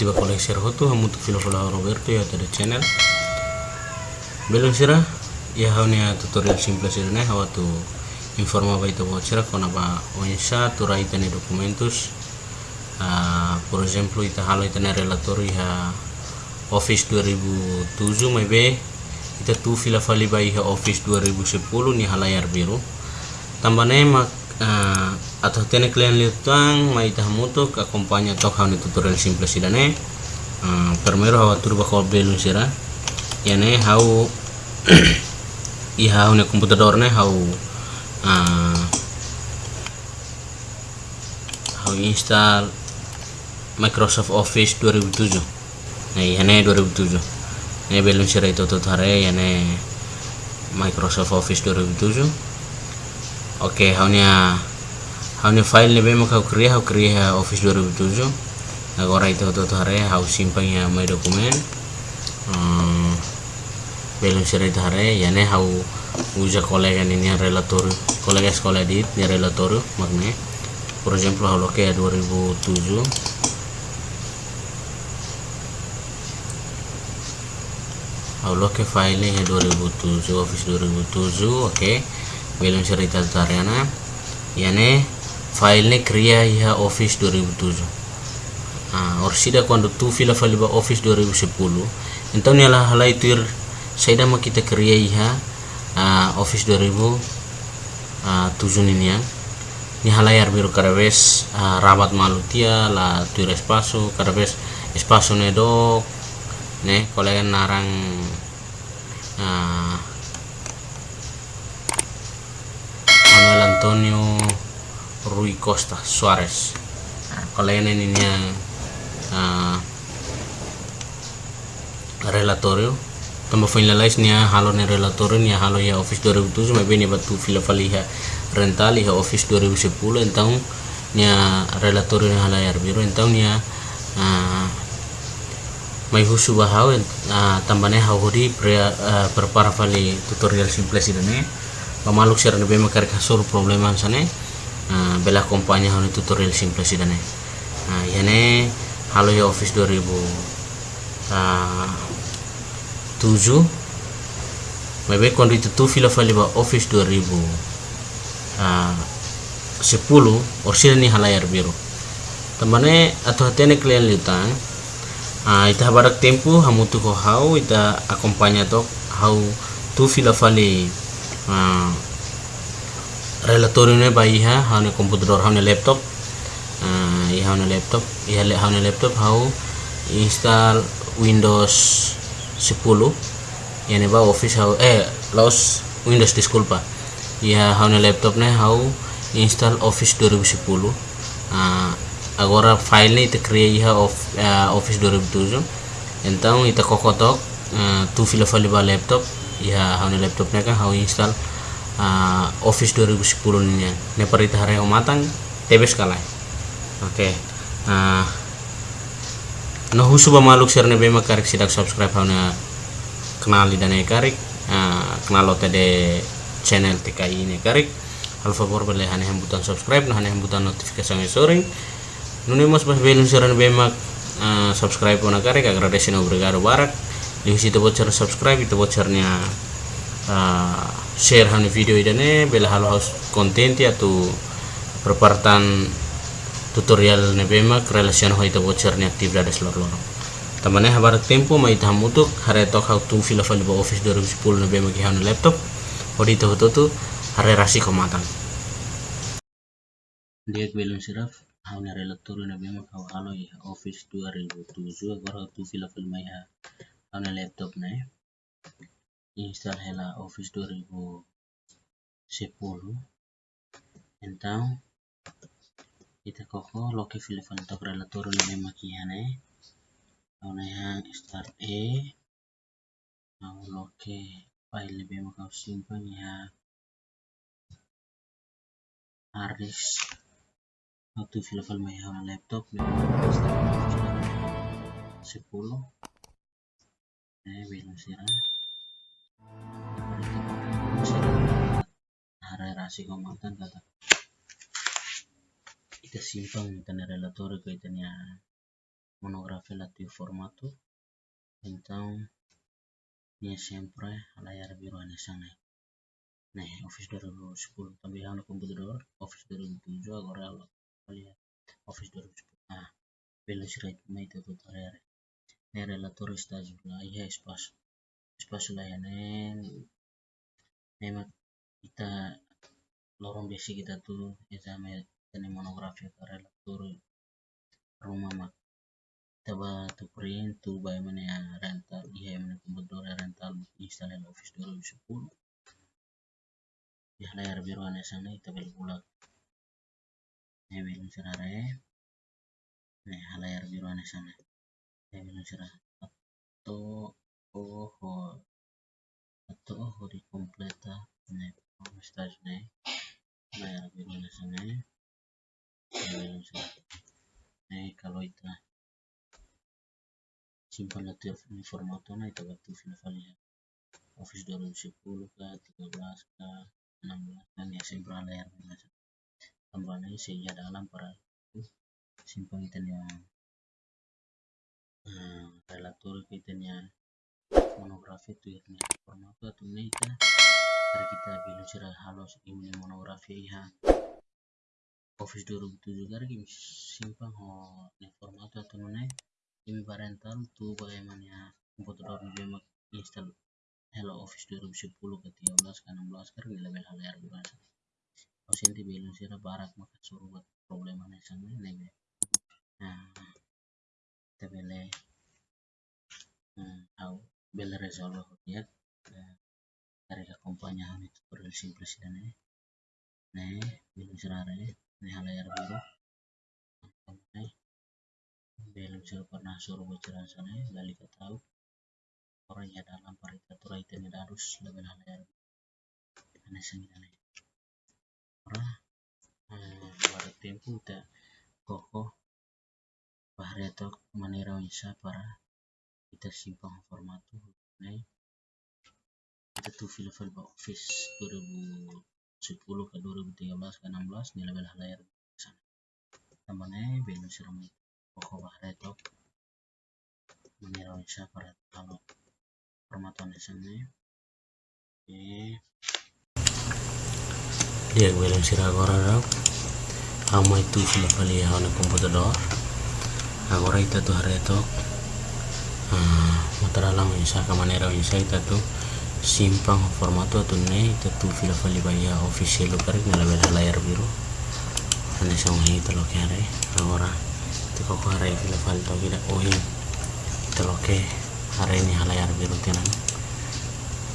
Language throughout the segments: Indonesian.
Tiba koleksi hotu hamu tu filo filo Roberto ya tada channel. Belum sira ya haunya tutorial simple sira ne hawa tu informa ba itu sira kona ba onsa tu raita ne documentos Ah, por exemplo ita halo ita ne relator ya Office 2007 mai be ita tu fila fali ba iha Office 2010 ni halayar biru. Tambane mak uh, atau tene kalian lihatang mai tah mutu akompanya tok hauni tutorial simple sidane uh, permero hawa turba ko belun sira. Yane hau i hau ne computador ne hau uh, hau install Microsoft Office 2007 nah yane 2007 ne belum sira itu tutare yane Microsoft Office 2007 Oke, okay, hanya hanya file ni bema kau kriya kau kriya Office 2007. Agora itu tu hare hau simpan ya mai dokumen. Hmm, belum sira itu ya ne hau uja kolega ini relator kolega sekolah di ni relator makne. Por ejemplo, hau loke 2007. Hau loke file nya 2007 Office 2007, oke. Okay belum cerita tariana yane file cria ya office 2007 ah orsida quando tu fila file ba office 2010 então nela halai tuir saida ma kita cria ya uh, office 2007 ini ya. Ni halayar biru cada vez uh, rabat malutia la tuir espaço cada vez espaço ne dok ne kolega narang uh, Antonio Rui Costa Suarez. Kalian ini uh, relatorio. Tamba finalize nia halo ni relatorio nia halo ya office 2007 mai beni batu fila faliha rental ya office 2010 então nia relatorio nia halayar biru então nia uh, mai husu bahau uh, tambane hawuri pre uh, tutorial simple sidane pamaluk sir nabe makar kasur problema sane bela kompanya hanu tutorial simple sidane yane halo ya office 2000 uh, 7 mebe kondo itu tu fila fali ba office 2000 uh, 10 orsida ni halayar biru. Tamane atau hatene kalian liutan uh, ita barak tempo hamutu ko hau ita akompanya tok hau tu fila fali uh, relatornya bayi ha haune komputer haune laptop. Uh, i haune laptop i haune laptop hau install windows 10 yani ba office hau eh los windows disculpa haune laptop ne hau install office 2010 uh, agora file ni ita create ha of uh, office 2007 então ita kokotok uh, tu file ba laptop ya haune laptopnya kan hau install uh, office 2010 ini. Ne parita hare matang tebes kalai oke okay. uh, no husu ba maluk share ne sidak subscribe hauna kenali dan karik uh, kenal de channel TKI ini karik. Al favor boleh hane butan subscribe nah hane butan notifikasi sore nune mas bas belum share be mak uh, subscribe ona karik agradecen obrigado barak di situ bocor subscribe itu bocornya uh, share hani video idane bela halo house content ya tu perpartan tutorial ne bema relation ho itu bocornya aktif dari seluruh loro. Tamane habar tempo mai tamutuk hare tok how to fill file ba office 2010 ne bema ki hanu laptop odi to tu hare rasi komatan dia belum siraf ne relator bema kau halo ya office 2007 agora tu fill file mai ha Ano laptop na में install hela office 2010 então kita koko loki filifan tok relator le makihane na hang start e au loki file le bema kau simpan ya. Harus waktu filifan mai laptop 10 Bila Wilasira. Narrasi komandan kata. Ita simpang tener relatore que tenía monografía latio formato. tentang tinha sempre layar biru sana. Nah, Office 2010 tambahan komputer Office 2007 agora olha Office 2010. Ah, Velocidade meio do tutorial area ne relator estágio lá e espaço espaço lá né memang kita lorong basic kita tuh exame tani monografi ka relator rumah mak taba tu print tu bay mana ya rental iya mana computador rental install office 2010 ya layar biru ane sana kita beli bulat ne belum serare ne layar biru ane sana atau oh di kalau itu simpan letter di formato na ita waktu file file office 2010 ke 13 ke 16 kan ya sempre layar biasa. Sehingga dalam para simpan kita yang uh, relator kita nya monografi ya formato dari kita bilang cerah halos ini monografi ya. Office 2007 kari simpan ho formato atau nih. Imi parental tu bagaimana computador dia install. Hello Office 2010 ke 13 ke 16 kan level layar biasa. Kalau sini belum sih barat maka suruh buat problem aneh sama ini Nah, kita beli tahu beli resolve ya dari kompanya itu sih dan ini. Nih, belum serare, nih layar biru. Nih, belum sudah pernah suruh bicara sana gali ke tahu orang ya dalam paritatura itu ini harus lebih layar aneh sendiri orang pada tempo ta koko bahari atau manera para kita simpan format tuh nih kita tuh file-file office 2010 ke 2013 ke 16 nilai lebih layar sana tambahnya belum seram pokok bahreto mengira siya para talo formaton sana eh dia bilang sira agora raw amo itu sila pali ya na computador agora ita tu hareto ah matara lang isa ka manera isa ita tu simpang formato tu ne ita tu fila pali baya official karik na layar biru. Ane sa mga ito lo kare agora ko harai fila falto gida ohi teloke harai ni halayar biru tinan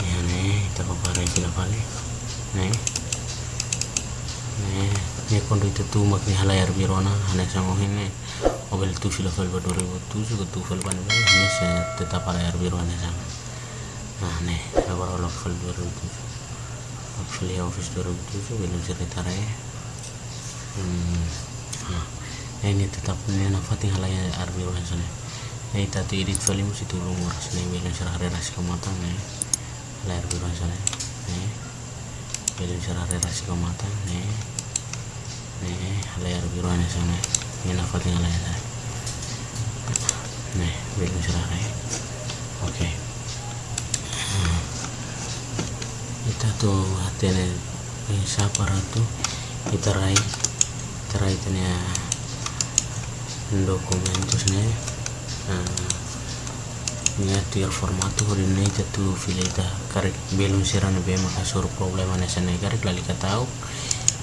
ya ne ita ko fila fali ne kondo itu tu mak ni halayar biru na hane sang ohi ne mobil tu fal ba 2007 ke tu fal ban ba ne se tetap halayar biru ane sang nah ne agora lo fal 2007 fal ya office 2007 belum cerita re. Hmm nah ini tetap ini nafati halaya arbi sana ini tadi edit film si tulung waras nih bilang serah relasi kematang nih layar biru sana nih bilang serah relasi kematang nih nih layar biru sana. Ini nafati halaya nih serah nih oke. Kita tuh hati nih. Siapa tuh kita raih. Kita raih documentos né minha tier formato rinne jatu fileta karek belum sirano be maka suru problema ne sene karek lali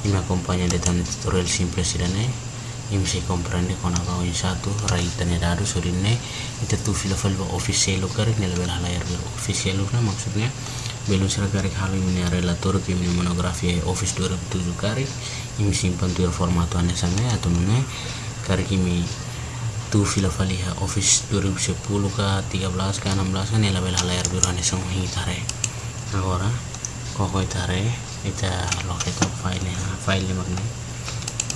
katau ima compagna de tan tutorial simple sirane im si comprende con aga in satu raita ne dadu surinne itu tu fila fila official karek ne level layar official na maksudnya belum sira karek halu ini relator ke ini monografi office 2007 karek im simpan tuer formato ane sane atau ne karikimi tu fila faliha office 2010 ke 13 ke 16 kan ela bela layar biru ane semua tare agora koko itare ita locate file ya file magna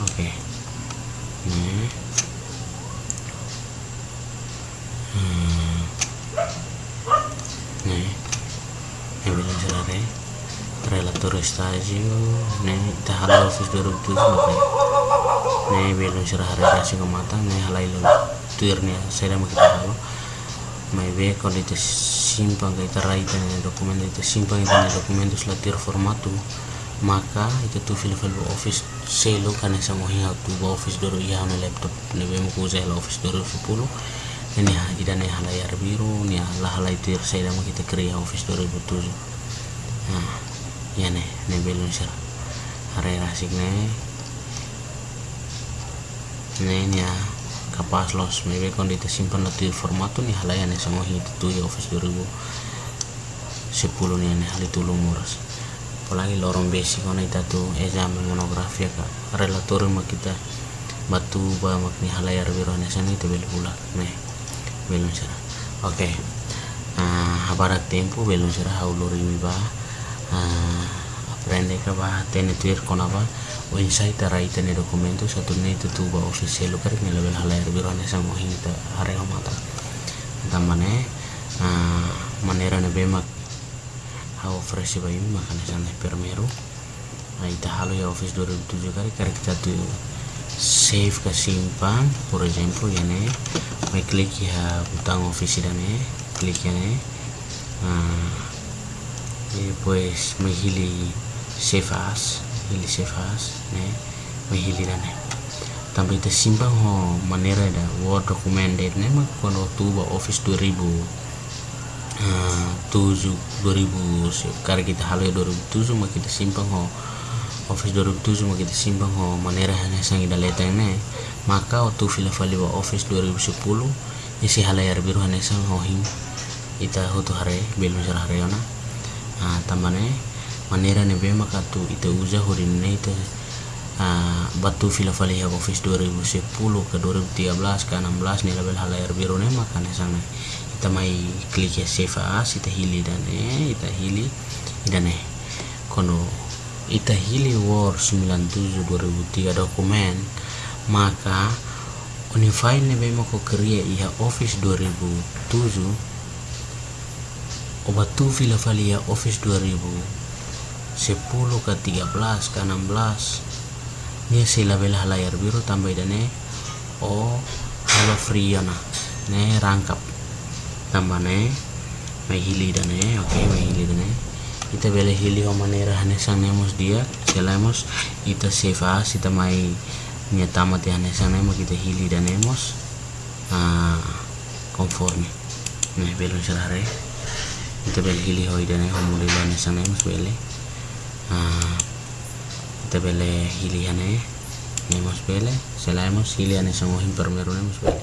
oke. Okay. hmm. ini. Bilang selare relator nih tahalo office 2007 nih belum serah hari kasih ke mata nih halai lulu tuirnya saya mau kita halo mai be kalau itu simpang kita raita ini dokumen itu simpang itu dokumen itu latir formatu maka itu tuh file file office selo kan esa mo hinga tu office doro iya na laptop be mo kuza office doro sepuluh. Ini ha ida ne layar biru ni lah hala itu saya mau kita kerja office doro tujuh nah ya ne ne belum sih hari rasik ne ini ya kapas los maybe kon dito simpan na tuyo formato ni halayan sa mga hito tuyo office 2010 ni hal itu lumuras apalagi lorong basic kon ita tu examen monografia ka relator ma kita batu ba makni halayar biro ne sana itu bel pula. Ne belum sera oke okay. uh, habarak tempo belum sera hauluri ba uh, aprende ka ba tuir konaba o insai raita ne documento satu ne itu tu ba official lo kare ne level halayar biro ne sa mohin ta hare mata. Tamane uh, manera ne bema ha ofrece ba yumi makane sana permero ai ta halo ya office 2007 kare kare kita tu save ka simpan por ejemplo ya ne. Mai klik ya butang office dan klik ya ne. Uh, e pues me hili save as hili sefas ne mahili ne tampa ita simpang ho manera da word recommended ne ma kono tuba office 2000 uh, tujuh 2000 kar kita halo 2007 ma kita simpang ho. Office 2007 ma kita simpang ho. Manera hanya sang ida leta ne maka waktu fila fali wa office 2010 isi halayar biru hanya sang ho hing. Ita hotu hare belum hare ona uh, tambane manera ne bema katu ite uza hurin ne ite uh, batu fila fali ya office 2010 ke 2013 ke 16 ni label halayar biru ne maka ne sana ita mai klik ya save as ita hili dan ne ita hili dan ne. Kono ita hili war 97 2003 dokumen maka oni file ne bema ko kriya iha office 2007 obatu fila fali ya office 2000 10 ke 13 ke 16 ini si label layar biru tambah dane oh halo free na ne rangkap. Tambah ne mai hili dane oke okay, mai hili dane kita bela hili o manera hane sanemos dia selamos ita save as ita mai nya tamat ya hane sanemo kita hili danemos ah conforme ne. Belum selare kita bela hili hoi dane ho mulai dane sanemos bele. kita bele hiliane nemos bele selaemos hiliane semua himpermeru nemos bele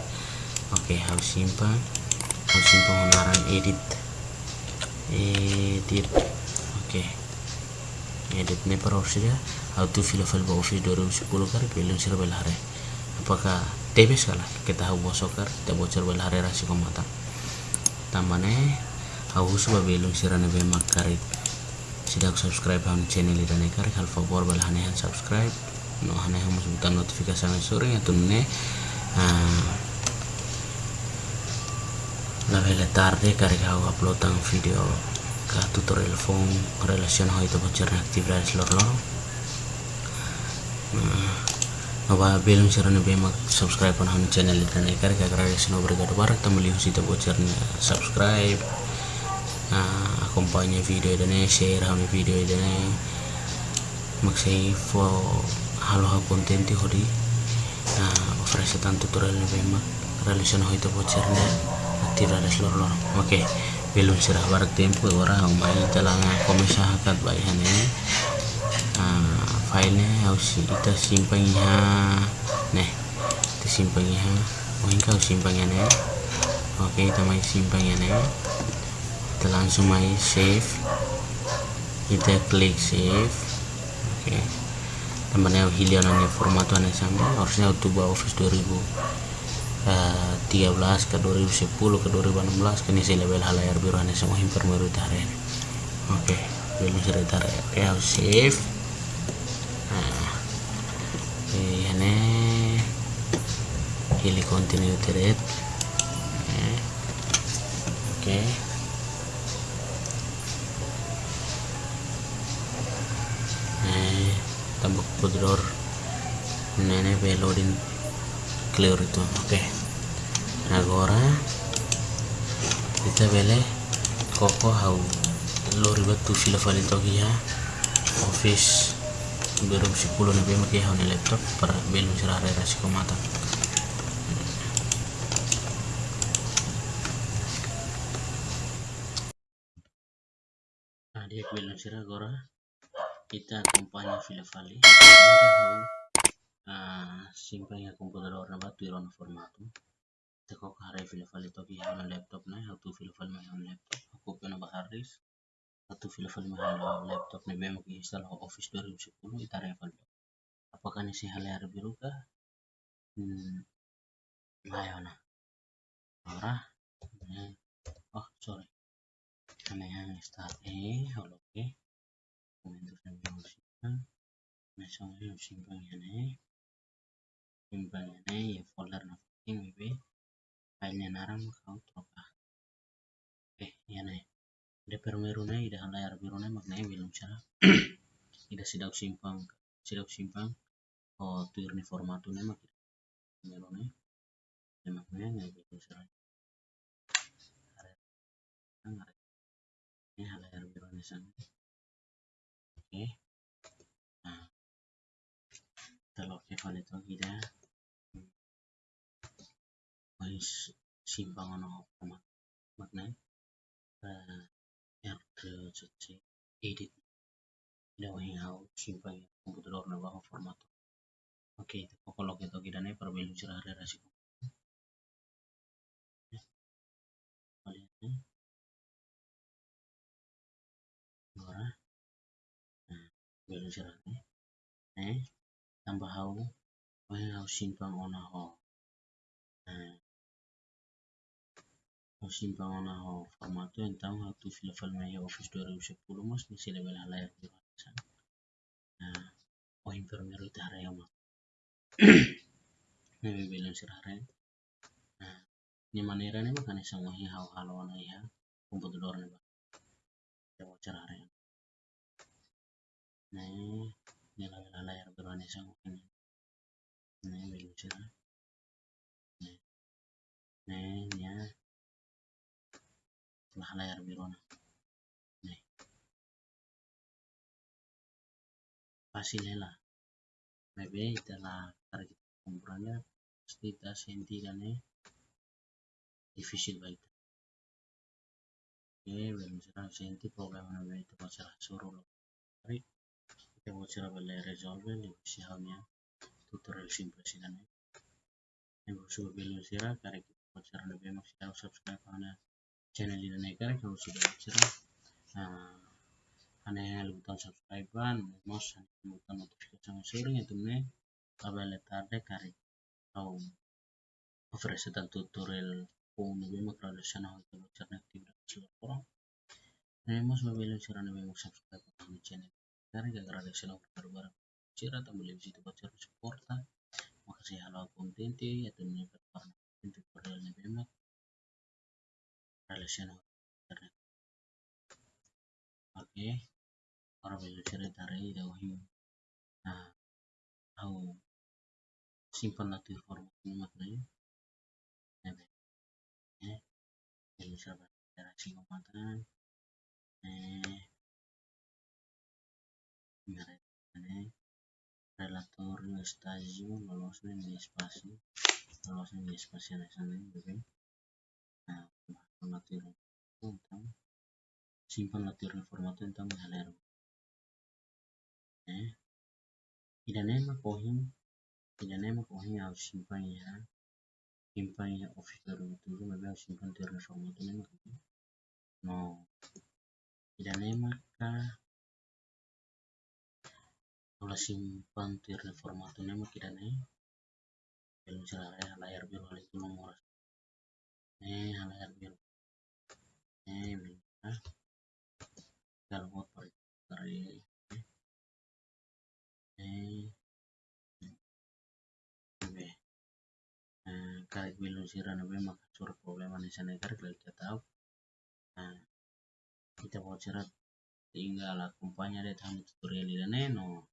oke okay, harus simpan harus simpan onaran edit edit oke okay. edit ne per saja how to fill file ba office 2010 kari belum sira belare apakah tebes kala kita hau bosokar kita bocor belare rasi komata tambane hau suba belum sira ne be makarit sidak subscribe ham channel ida ne kar hal favor bal hane han subscribe. No hane ham butan notifikasi ne sore ya tunne. La vele tarde kar ka upload ang video ka tutorial phone relation ho itu bocor actividades lor lor. No ba belum sirane be mak subscribe on channel ida ne kar ka relation obrigado barak tamali husita bocor subscribe uh, video idane share hami video idane maksai fo halo ha kontenti hodi uh, ofrece tan tutorial ne bema relation hoito bocerne aktiva des lor oke okay. belum sirah barak tempo ora umai talanga komisa hakat bai hane uh, file ne harus ita simpan ya ne ita simpan ya oh kau simpan ya ne oke okay, kita mai simpan ya ne kita langsung main save kita klik save oke. Okay. temannya hilian ini format ane sama harusnya bawa office 2013 ke 2010 ke 2016 kini saya level halayar biru ane sama himper baru tarik oke okay. belum sudah tarik ya save nah. Ini. Hili continue thread oke. Okay. Pudror nene loading clear itu. Oke. Okay. agora kita bele koko hau. Lori batu fila fali toki ya. Office. 2010 na bema ki hau ni laptop para belu sirare rasi ko kita hau uh, simpan ya computador na batu irona formato. Teko kare file file to ki hana laptop na hatu file file ma hana laptop. Aku pena bahar ris hatu file file ma hana laptop. Na bemo ki install office 2010 itare file apakah nisi hal yang biru kah? Hmm layona ora oh sorry. Kami yang start. Eh oke. untuk soalnya simpan ini simpan ini ya folder na maybe filenya naram kau troka eh ya nih ida permerune ida layar birune maknanya belum cara ida sidak simpang sidak simpang oh turni formatune mak merune ya maknanya nggak belum cara ini layar birune sana oke. Nah. Kalau kita lihat lagi dah. Mais simpangan format makna. Uh, R3 edit. Dawahi hau simpang komputer na baho format. Oke okay, kalau kita kita nih perbelu cerah rasi nah, belu cerah nih eh tambah hau hau simpang ona ho nah simpangan ho formato então tu fila filme Office 2010 mas nisi level layar di sana nah o enfermero hari yang ini bilang sirare nah ini manera ini makanya semua ini hal hal wana ya komputer dor nih ya mau cerare nah ini level layar berani sama ini nah bilang sirare nah ini ya. Setelah layar biru nih. Fasilela maybe telah target comprarla stita sentirane difficile baik oke belum serah senti na itu serah suruh lo Mari mau cara bela resolve di halnya tutorial simple kan yang sudah belum serah karena kita mau cara lebih maksimal subscribe karena channel ini naik kan kalau sudah cerah nah aneh lutan subscribe ban mos lutan notifikasi sama sering itu nih kabel tarde kari au ofrece tal tutorial pun lebih makro sana itu cara aktif seluruh orang Nemos mabilo sira na may subscribe ang channel. Kaya gagrada sila ko barbar. Sira ta boleh visita pa sira suporta. Makasih halo kontente at ini performa tutorial na bemak relational internet. Oke. Para belajar dari dawahi nah tahu. Simpan nanti ini maknanya. Ya jadi sahabat interaksi kematan eh ini relator stagio lolosnya di spasi lolosnya di spasi yang sana oke. Nah formato tentang simpan latih formato tentang mengalir eh idanema kohim idanema kohim harus simpan ya. Simpan ya office baru itu juga harus simpan tirna formato nema no idanema ka kalau simpan tirna formato nema kidane belum cerah layar biru hal itu nomor eh layar biru. Eh minta kalau mau dari eh karet belum sira na be maka sur problema ni sana lagi kita tahu. Nah kita mau cerah tinggal akumpanya deh tahu tutorial ini neno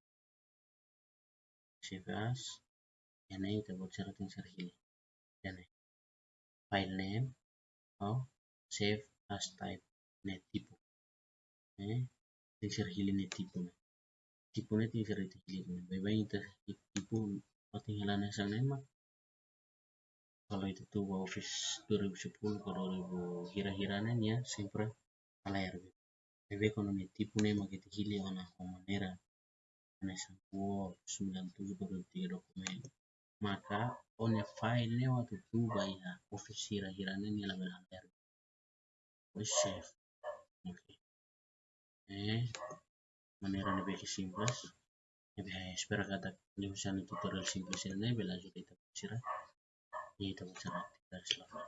as save as ini kita buat cara tinggal ini ini file name oh save as type net tipo eh tinggal hili net tipo ne tipo ne tinggal itu hili ne bye bye itu tipo tinggalan yang sana emang kalau itu tuh office 2010 kalau 2000 hira-hiranya ya sempre alayar bebe kalau ne tipo ne magiti hili wana manera ana sampuo 97 dokumen. Maka on file ne waktu tuba ya office hira-hira ne ni laga haber save oke. Eh manera ne beki simples. E be spero kata ni usano tutorial simples ne be la juga ita sira ni ita cara aktivar selama.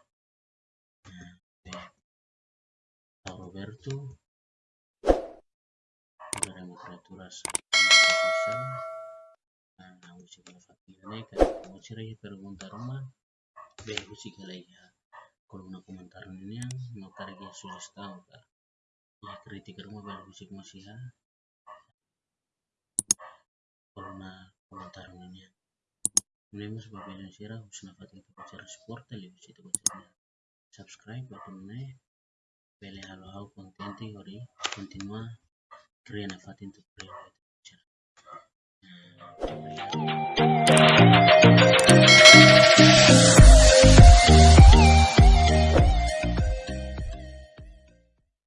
Nah Roberto Dovremmo creatura nah fakirnya kan mau cerai pergunta rumah. Bel usi kalau ya kalau nak komentar ini yang mau target sudah tahu kan ya masih ya. Kalau nak komentar ini yang ini mas bapak yang sirah usna fatin itu cara support tali usi itu subscribe button ne bele halo halo konten ori continua crea una fatin tu Thank you.